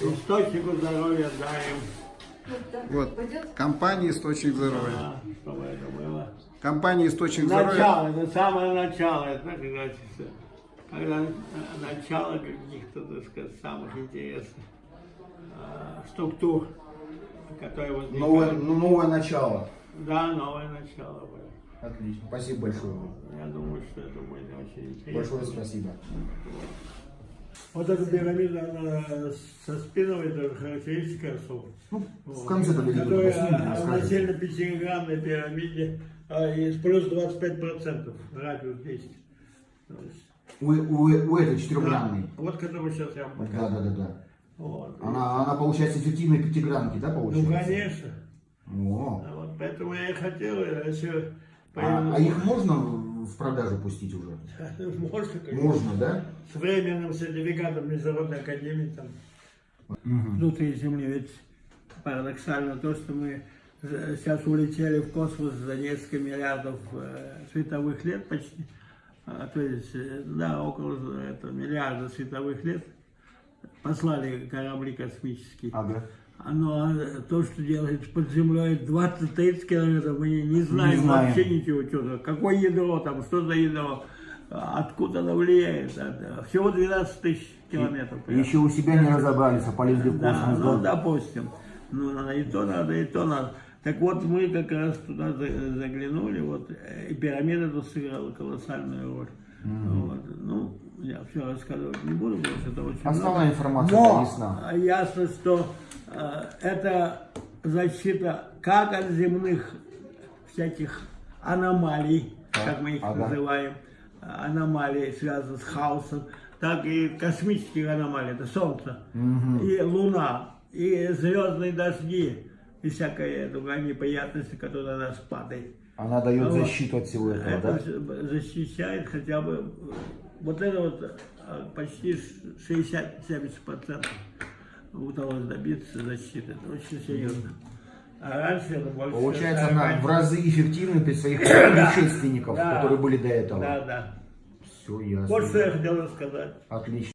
Источнику здоровья дарим. Вот, компания «Источник здоровья». А, чтобы это было. Компания «Источник здоровья». Начало, это самое начало, это, говорится, когда начало каких-то, так сказать, самых интересных э, структур, которые возникают. Новое, ну, новое начало. Да, новое начало. Отлично. Спасибо большое. вам. Я думаю, что это будет очень интересно. Большое спасибо. Вот эта пирамида, она со спиновой тоже характеристика особая. Ну, Вот. в конце победителя Которая насильно пятиграммной пирамиде а, есть плюс 25% радиус действия. То есть, У, у, у этой четырехгранной. да, вот который сейчас я вам Да, показываю. да, да, да. Вот. Она, она получается эффективной пятигранки, да, Ну, получается? конечно. О. Вот поэтому я и хотел, если А, а их можно в продажу пустить уже? можно, конечно. Можно, да? с временным сертификатом Международной Академии там, Мгм. внутри Земли. Ведь парадоксально то, что мы сейчас улетели в космос за несколько миллиардов э, световых лет почти, А, то есть, э, да, около это, миллиарда световых лет, послали корабли космические. Ага. Но э, то, что делает под землей 20-30 километров, мы не, не знаем, Не знаем. вообще ничего. Что, какое ядро там, что за ядро, а, откуда оно влияет. Всего 12 тысяч километров. примерно. Еще у себя не разобрались, а полезли в Да, космос. ну, да? допустим. Ну, надо и то надо, и то надо. Так вот, мы как раз туда за- заглянули, вот, и пирамида тут сыграла колоссальную роль. Вот. Ну, я все рассказывать не буду, потому что это очень Основная много. информация Но ясна. ясно, что это защита как от земных всяких аномалий, как мы их ага. называем, аномалий, связанных с хаосом, так и космических аномалий, это Солнце, и Луна, и звездные дожди, и всякая другая неприятности, которая на нас падает. Она дает Вот. защиту от всего этого, Это да? защищает хотя бы, э, вот это вот э, почти 60-70% удалось добиться защиты. Это очень серьезно. А раньше это больше... Получается, 40. она в разы эффективнее при своих предшественников, Да. которые были до этого. Да, да. Все ясно. Вот что я хотел рассказать. Отлично.